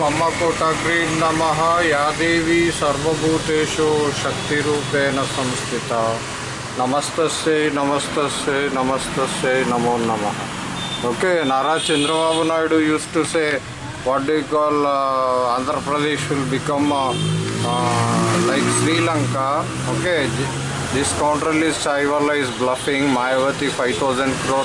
ಮಮ್ಮ ಕೋಟಗ್ರಿ ನಮಃ ಯಾ ದೇವಿ ಸರ್ವಭೂತೇಶು ಶಕ್ತಿರೂಪೇಣ ಸಂಸ್ಥಿತ ನಮಸ್ತಸ್ಸೇ ನಮಸ್ತಸ್ಸೇ ನಮಸ್ತಸ್ಸೇ ನಮೋ ನಮಃ okay Nara Chandrababu Naidu used to say what they call Andhra Pradesh will become like Sri Lanka okay this control is ಚೈವಲ್ಲ is bluffing Mayawati five thousand crow